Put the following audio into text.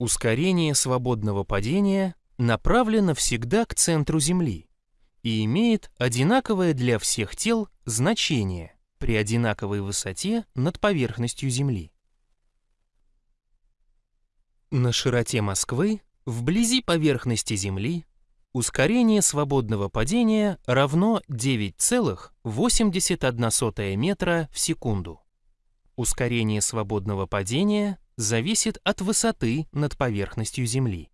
Ускорение свободного падения направлено всегда к центру Земли и имеет одинаковое для всех тел значение при одинаковой высоте над поверхностью Земли. На широте Москвы, вблизи поверхности Земли, ускорение свободного падения равно 9,81 метра в секунду. Ускорение свободного падения зависит от высоты над поверхностью Земли.